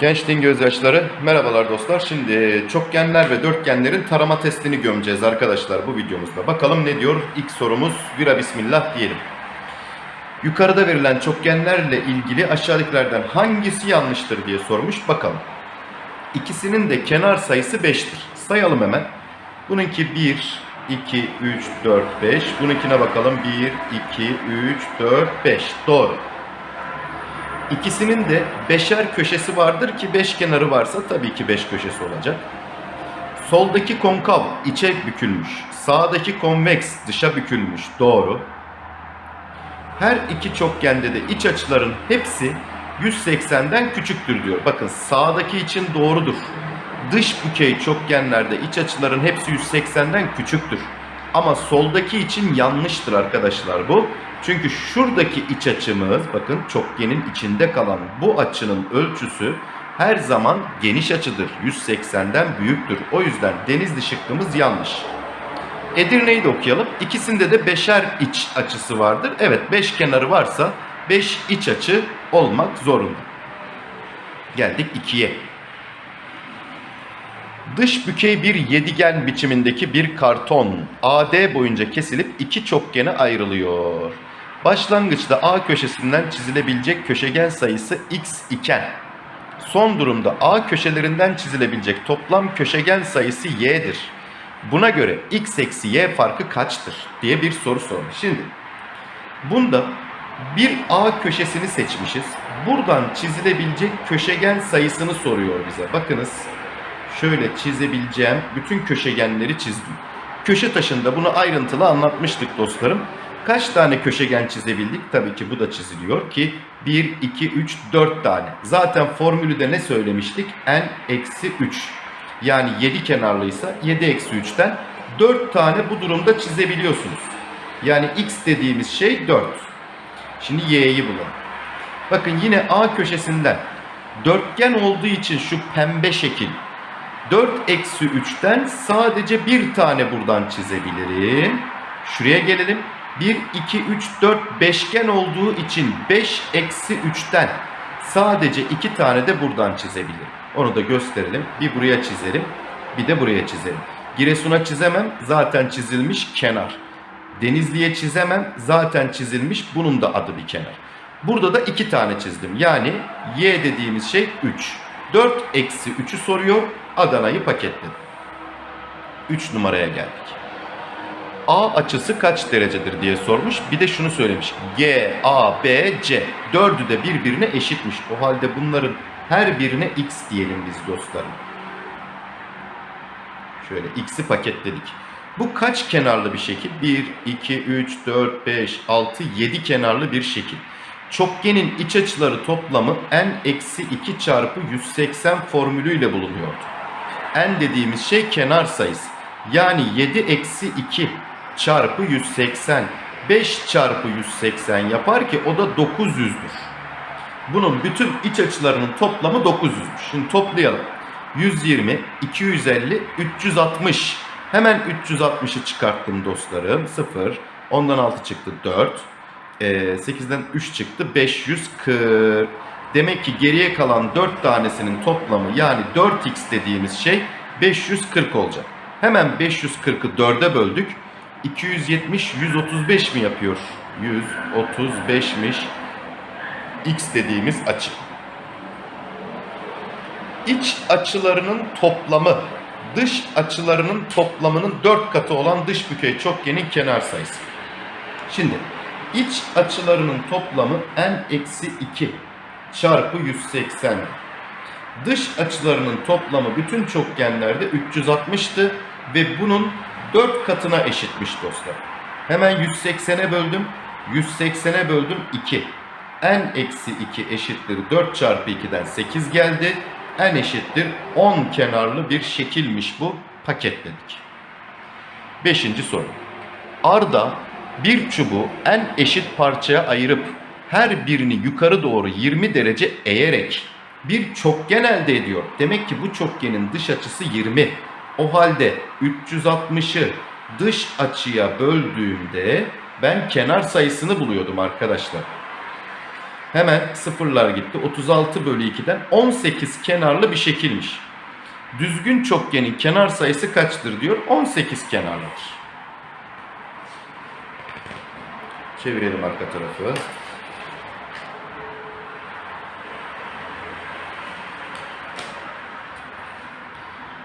Gençliğin gözyaşları. Merhabalar dostlar. Şimdi çokgenler ve dörtgenlerin tarama testini gömeceğiz arkadaşlar bu videomuzda. Bakalım ne diyor? İlk sorumuz vira bismillah diyelim. Yukarıda verilen çokgenlerle ilgili aşağıdakilerden hangisi yanlıştır diye sormuş. Bakalım. İkisinin de kenar sayısı 5'tir. Sayalım hemen. Bununki 1, 2, 3, 4, 5. Bununkine bakalım. 1, 2, 3, 4, 5. Doğru. İkisinin de beşer köşesi vardır ki beş kenarı varsa tabii ki beş köşesi olacak. Soldaki konkav içe bükülmüş. Sağdaki konveks dışa bükülmüş. Doğru. Her iki çokgende de iç açıların hepsi 180'den küçüktür diyor. Bakın sağdaki için doğrudur. Dış bükey çokgenlerde iç açıların hepsi 180'den küçüktür. Ama soldaki için yanlıştır arkadaşlar bu. Çünkü şuradaki iç açımız bakın çokgenin içinde kalan bu açının ölçüsü her zaman geniş açıdır. 180'den büyüktür. O yüzden denizli şıkkımız yanlış. Edirne'yi de okuyalım. İkisinde de beşer iç açısı vardır. Evet beş kenarı varsa beş iç açı olmak zorunda. Geldik ikiye. Dış bükey bir yedigen biçimindeki bir karton AD boyunca kesilip iki çokgene ayrılıyor. Başlangıçta A köşesinden çizilebilecek köşegen sayısı x iken son durumda A köşelerinden çizilebilecek toplam köşegen sayısı y'dir. Buna göre x eksi y farkı kaçtır diye bir soru sormuş. Şimdi bunda bir A köşesini seçmişiz. Buradan çizilebilecek köşegen sayısını soruyor bize. Bakınız şöyle çizebileceğim bütün köşegenleri çizdim. Köşe taşında bunu ayrıntılı anlatmıştık dostlarım. Kaç tane köşegen çizebildik? Tabii ki bu da çiziliyor ki 1, 2, 3, 4 tane. Zaten formülü de ne söylemiştik? n eksi 3. Yani 7 kenarlıysa 7 eksi 3'ten 4 tane bu durumda çizebiliyorsunuz. Yani x dediğimiz şey 4. Şimdi y'yi bulalım. Bakın yine A köşesinden dörtgen olduğu için şu pembe şekil 4 eksi 3'ten sadece bir tane buradan çizebilirim. Şuraya gelelim. 1, 2, 3, 4 beşgen olduğu için 5 eksi 3'ten sadece iki tane de buradan çizebilirim. Onu da gösterelim. Bir buraya çizelim. Bir de buraya çizelim. Giresun'a çizemem. Zaten çizilmiş kenar. Denizli'ye çizemem. Zaten çizilmiş. Bunun da adı bir kenar. Burada da iki tane çizdim. Yani y dediğimiz şey 3. 4 eksi 3'ü soruyor. Adana'yı paketledim. 3 numaraya geldik. A açısı kaç derecedir diye sormuş. Bir de şunu söylemiş. G, A, B, C. Dördü de birbirine eşitmiş. O halde bunların her birine x diyelim biz dostlarım. Şöyle x'i paketledik. Bu kaç kenarlı bir şekil? 1, 2, 3, 4, 5, 6, 7 kenarlı bir şekil. Çokgenin iç açıları toplamı n-2 çarpı 180 formülüyle bulunuyordu. N dediğimiz şey kenar sayısı. Yani 7 eksi 2 çarpı 180. 5 çarpı 180 yapar ki o da 900'dür. Bunun bütün iç açılarının toplamı 900'müş. Şimdi toplayalım. 120, 250, 360. Hemen 360'ı çıkarttım dostlarım. 0. Ondan 6 çıktı 4. Ee, 8'den 3 çıktı 540. Demek ki geriye kalan 4 tanesinin toplamı yani 4x dediğimiz şey 540 olacak. Hemen 540'ı 4'e böldük. 270 135 mi yapıyor? 135'miş x dediğimiz açı. İç açılarının toplamı dış açılarının toplamının 4 katı olan dış bükey çokgenin kenar sayısı. Şimdi iç açılarının toplamı n-2 çarpı 180. Dış açılarının toplamı bütün çokgenlerde 360'tı ve bunun 4 katına eşitmiş dostlar. Hemen 180'e böldüm. 180'e böldüm 2. n eksi 2 eşittir 4 çarpı 2'den 8 geldi. n eşittir 10 kenarlı bir şekilmiş bu. Paketledik. Beşinci soru. Arda bir çubuğu en eşit parçaya ayırıp her birini yukarı doğru 20 derece eğerek bir çokgen elde ediyor. Demek ki bu çokgenin dış açısı 20. O halde 360'ı dış açıya böldüğümde ben kenar sayısını buluyordum arkadaşlar. Hemen sıfırlar gitti. 36 bölü 2'den 18 kenarlı bir şekilmiş. Düzgün çokgenin kenar sayısı kaçtır diyor. 18 kenarlıdır. Çevirelim arka tarafı.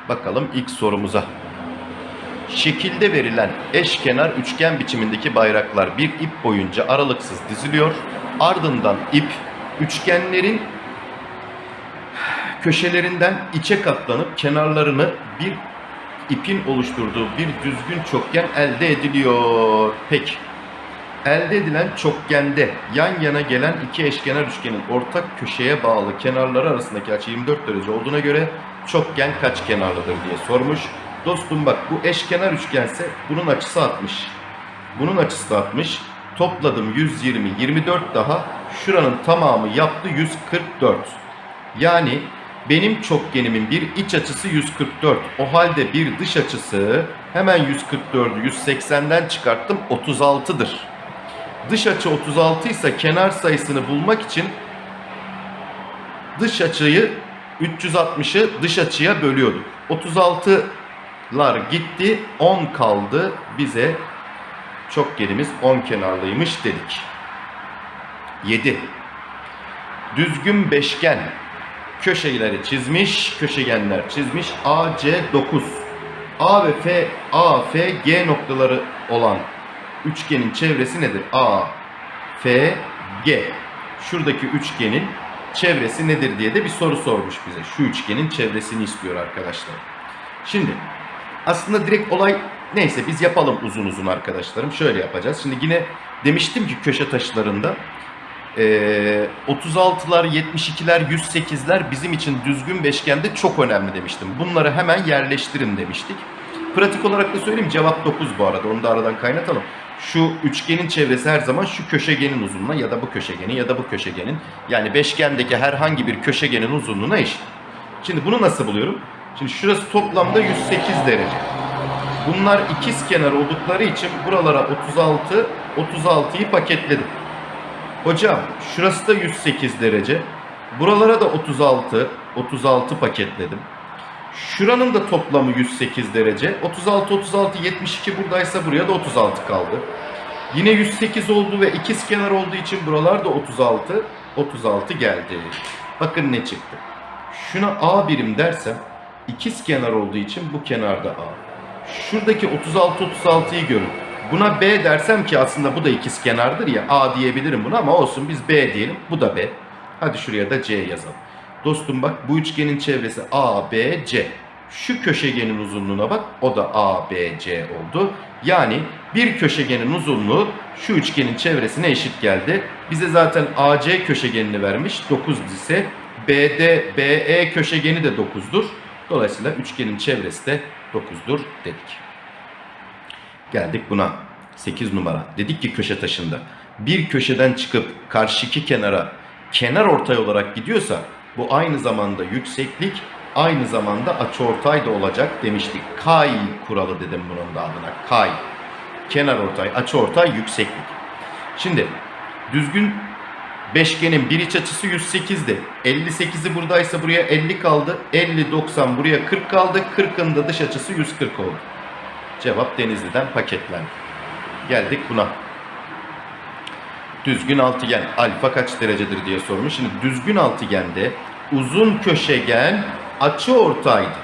Bakalım ilk sorumuza. Şekilde verilen eşkenar üçgen biçimindeki bayraklar bir ip boyunca aralıksız diziliyor. Ardından ip üçgenlerin köşelerinden içe katlanıp kenarlarını bir ipin oluşturduğu bir düzgün çokgen elde ediliyor. Peki. Elde edilen çokgende yan yana gelen iki eşkenar üçgenin ortak köşeye bağlı kenarları arasındaki açı 24 derece olduğuna göre çokgen kaç kenarlıdır diye sormuş. Dostum bak bu eşkenar üçgense bunun açısı 60. Bunun açısı da 60. Topladım 120, 24 daha. Şuranın tamamı yaptı 144. Yani benim çokgenimin bir iç açısı 144. O halde bir dış açısı hemen 144'ü 180'den çıkarttım 36'dır. Dış açı 36 ise kenar sayısını bulmak için dış açıyı 360'ı dış açıya bölüyorduk. 36'lar gitti 10 kaldı bize çokgenimiz 10 kenarlıymış dedik. 7. Düzgün beşgen köşeleri çizmiş, köşegenler çizmiş. AC 9. A ve F, A, F, G noktaları olan üçgenin çevresi nedir? A, F, G. Şuradaki üçgenin çevresi nedir diye de bir soru sormuş bize. Şu üçgenin çevresini istiyor arkadaşlar. Şimdi aslında direkt olay neyse biz yapalım uzun uzun arkadaşlarım. Şöyle yapacağız. Şimdi yine demiştim ki köşe taşlarında ee, 36'lar, 72'ler, 108'ler bizim için düzgün beşgende çok önemli demiştim. Bunları hemen yerleştirin demiştik. Pratik olarak da söyleyeyim cevap 9 bu arada. Onu da aradan kaynatalım. Şu üçgenin çevresi her zaman şu köşegenin uzunluğuna ya da bu köşegenin ya da bu köşegenin yani beşgendeki herhangi bir köşegenin uzunluğuna eşit. Şimdi bunu nasıl buluyorum? Şimdi şurası toplamda 108 derece. Bunlar ikiz kenar oldukları için buralara 36, 36'yı paketledim. Hocam şurası da 108 derece. Buralara da 36, 36 paketledim. Şuranın da toplamı 108 derece. 36, 36, 72 buradaysa buraya da 36 kaldı. Yine 108 oldu ve ikiz kenar olduğu için buralar da 36, 36 geldi. Bakın ne çıktı. Şuna A birim dersem ikiz kenar olduğu için bu kenarda A. Şuradaki 36, 36'yı görün. Buna B dersem ki aslında bu da ikiz kenardır ya A diyebilirim buna ama olsun biz B diyelim. Bu da B. Hadi şuraya da C yazalım. Dostum bak bu üçgenin çevresi A, B, C. Şu köşegenin uzunluğuna bak o da A, B, C oldu. Yani bir köşegenin uzunluğu şu üçgenin çevresine eşit geldi. Bize zaten AC köşegenini vermiş 9 ise BD, BE köşegeni de 9'dur. Dolayısıyla üçgenin çevresi de 9'dur dedik. Geldik buna. 8 numara. Dedik ki köşe taşında. Bir köşeden çıkıp karşıki kenara kenar ortay olarak gidiyorsa bu aynı zamanda yükseklik aynı zamanda açıortay da olacak demiştik. Kay kuralı dedim bunun da adına. Kay. Kenar ortay, açıortay, yükseklik. Şimdi düzgün beşgenin bir iç açısı 108'di. 58'i buradaysa buraya 50 kaldı. 50, 90 buraya 40 kaldı. 40'ın da dış açısı 140 oldu. Cevap Denizli'den paketlendi. Geldik buna. Düzgün altıgen alfa kaç derecedir diye sormuş. Şimdi düzgün altıgende uzun köşegen açı ortaydı.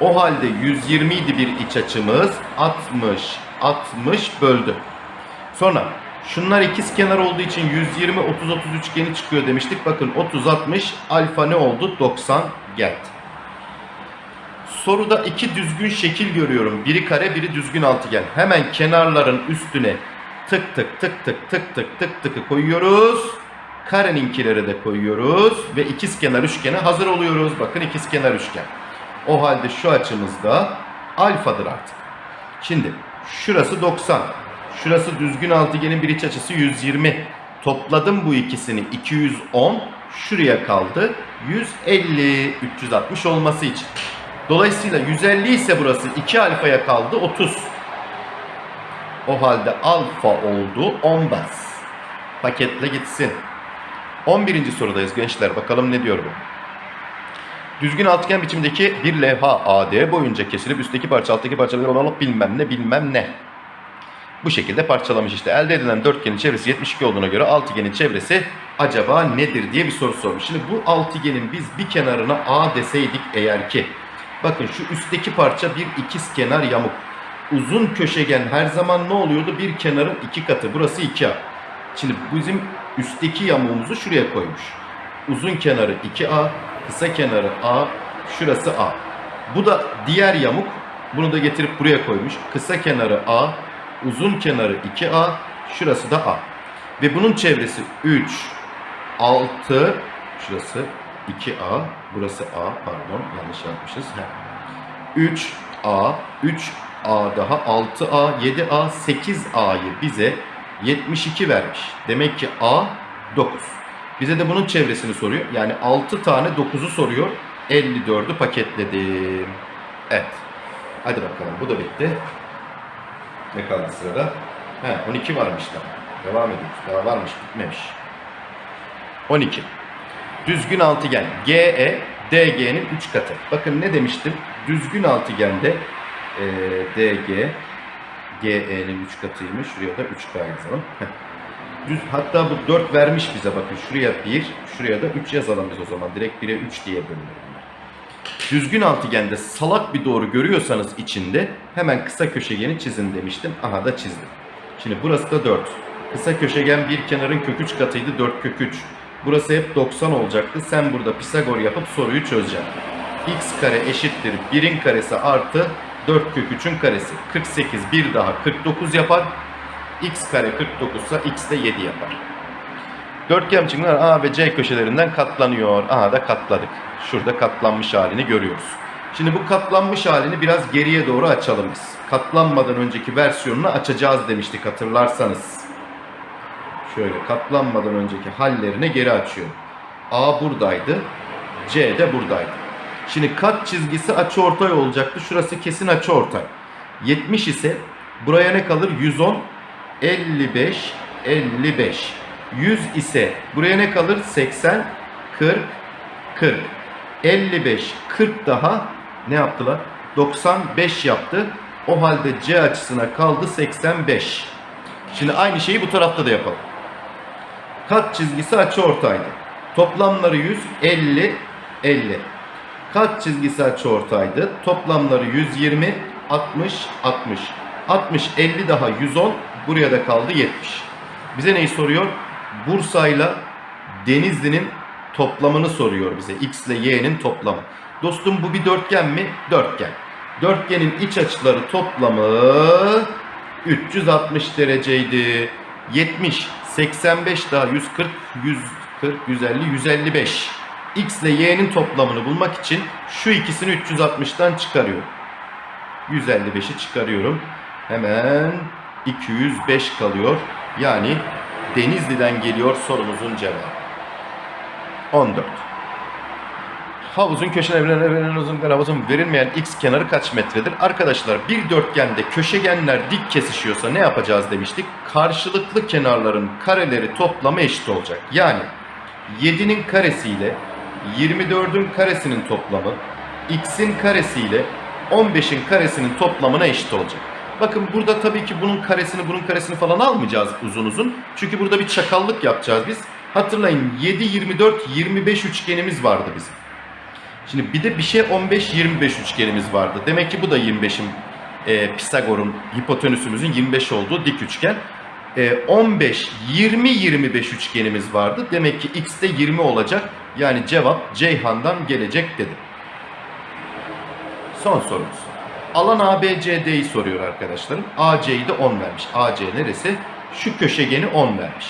O halde 120 idi bir iç açımız. 60, 60 böldü. Sonra şunlar ikiz kenar olduğu için 120, 30, 30 üçgeni çıkıyor demiştik. Bakın 30, 60 alfa ne oldu? 90 geldi. Soruda iki düzgün şekil görüyorum. Biri kare, biri düzgün altıgen. Hemen kenarların üstüne tık tık tık tık tık tık tık tıkı koyuyoruz. Kareninkileri de koyuyoruz ve ikiz kenar üçgene hazır oluyoruz. Bakın ikiz kenar üçgen. O halde şu açımız da alfadır artık. Şimdi şurası 90. Şurası düzgün altıgenin bir iç açısı 120. Topladım bu ikisini 210. Şuraya kaldı 150 360 olması için. Dolayısıyla 150 ise burası 2 alfaya kaldı 30. O halde alfa oldu 10 bas. Paketle gitsin. 11. sorudayız gençler. Bakalım ne diyor bu? Düzgün altıgen biçimdeki bir levha AD boyunca kesilip üstteki parça alttaki parçaları alıp bilmem ne bilmem ne. Bu şekilde parçalamış işte. Elde edilen dörtgenin çevresi 72 olduğuna göre altıgenin çevresi acaba nedir diye bir soru sormuş. Şimdi bu altıgenin biz bir kenarına A deseydik eğer ki bakın şu üstteki parça bir ikiz kenar yamuk. Uzun köşegen her zaman ne oluyordu? Bir kenarın iki katı. Burası 2A. Şimdi bizim üstteki yamuğumuzu şuraya koymuş. Uzun kenarı 2A, kısa kenarı A, şurası A. Bu da diğer yamuk. Bunu da getirip buraya koymuş. Kısa kenarı A, uzun kenarı 2A, şurası da A. Ve bunun çevresi 3, 6, şurası 2A, burası A, pardon yanlış yapmışız. 3A, 3A daha 6A, 7A, 8A'yı bize 72 vermiş. Demek ki A 9. Bize de bunun çevresini soruyor. Yani 6 tane 9'u soruyor. 54'ü paketledim. Evet. Hadi bakalım bu da bitti. Ne kaldı sırada? He 12 varmış daha. Devam ediyoruz. Daha varmış bitmemiş. 12. Düzgün altıgen GE DG'nin 3 katı. Bakın ne demiştim? Düzgün altıgende e, DG GE'nin 3 katıymış. Şuraya da 3K yazalım. Düz, hatta bu 4 vermiş bize bakın. Şuraya 1, şuraya da 3 yazalım biz o zaman. Direkt 1'e 3 diye bölünür. Düzgün altıgende salak bir doğru görüyorsanız içinde hemen kısa köşegeni çizin demiştim. Aha da çizdim. Şimdi burası da 4. Kısa köşegen bir kenarın kök 3 katıydı 4 kök 3. Burası hep 90 olacaktı. Sen burada Pisagor yapıp soruyu çözeceksin. x kare eşittir 1'in karesi artı 4 kök 3'ün karesi. 48 bir daha 49 yapar. x kare 49 ise x de 7 yapar. Dörtgen biçimler A ve C köşelerinden katlanıyor. Aha da katladık. Şurada katlanmış halini görüyoruz. Şimdi bu katlanmış halini biraz geriye doğru açalım biz. Katlanmadan önceki versiyonunu açacağız demiştik hatırlarsanız. Şöyle katlanmadan önceki hallerine geri açıyorum. A buradaydı. C de buradaydı. Şimdi kat çizgisi açıortay olacaktı. Şurası kesin açıortay. 70 ise buraya ne kalır? 110, 55, 55. 100 ise buraya ne kalır? 80, 40, 40. 55, 40 daha ne yaptılar? 95 yaptı. O halde C açısına kaldı 85. Şimdi aynı şeyi bu tarafta da yapalım. Kat çizgisi açıortaydı. Toplamları 100, 50, 50. Kat çizgisi açıortaydı. Toplamları 120, 60, 60. 60, 50 daha 110. Buraya da kaldı 70. Bize neyi soruyor? Bursa'yla Denizli'nin toplamını soruyor bize. X ile Y'nin toplamı. Dostum bu bir dörtgen mi? Dörtgen. Dörtgenin iç açıları toplamı 360 dereceydi. 70, 85 daha 140, 140, 150, 155. X ile Y'nin toplamını bulmak için şu ikisini 360'tan çıkarıyorum. 155'i çıkarıyorum. Hemen 205 kalıyor. Yani Denizli'den geliyor sorumuzun cevabı. 14. Havuzun köşelerine uzun havuzun verilmeyen x kenarı kaç metredir? Arkadaşlar bir dörtgende köşegenler dik kesişiyorsa ne yapacağız demiştik? Karşılıklı kenarların kareleri toplamı eşit olacak. Yani 7'nin karesiyle 24'ün karesinin toplamı x'in karesiyle 15'in karesinin toplamına eşit olacak. Bakın burada tabii ki bunun karesini bunun karesini falan almayacağız uzun uzun. Çünkü burada bir çakallık yapacağız biz. Hatırlayın 7, 24, 25 üçgenimiz vardı bizim. Şimdi bir de bir şey 15, 25 üçgenimiz vardı. Demek ki bu da 25'in e, Pisagor'un hipotenüsümüzün 25 olduğu dik üçgen. E, 15, 20, 25 üçgenimiz vardı. Demek ki x de 20 olacak. Yani cevap Ceyhan'dan gelecek dedim. Son sorumuz. Alan ABCD'yi soruyor arkadaşlarım. AC'yi de 10 vermiş. AC neresi? Şu köşegeni 10 vermiş.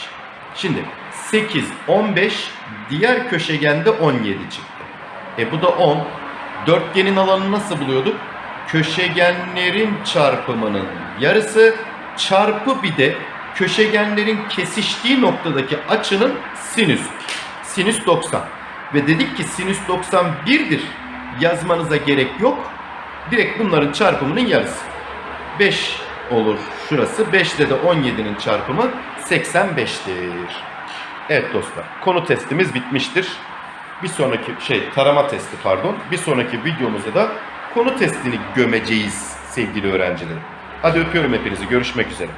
Şimdi 8, 15 diğer köşegende 17 çıktı. E bu da 10. Dörtgenin alanını nasıl buluyorduk? Köşegenlerin çarpımının yarısı çarpı bir de köşegenlerin kesiştiği noktadaki açının sinüs. Sinüs 90. Ve dedik ki sinüs 90 birdir. yazmanıza gerek yok. Direkt bunların çarpımının yarısı. 5 olur şurası. 5 ile de 17'nin çarpımı 85'tir. Evet dostlar konu testimiz bitmiştir. Bir sonraki şey tarama testi pardon. Bir sonraki videomuzda da konu testini gömeceğiz sevgili öğrencilerim. Hadi öpüyorum hepinizi. Görüşmek üzere.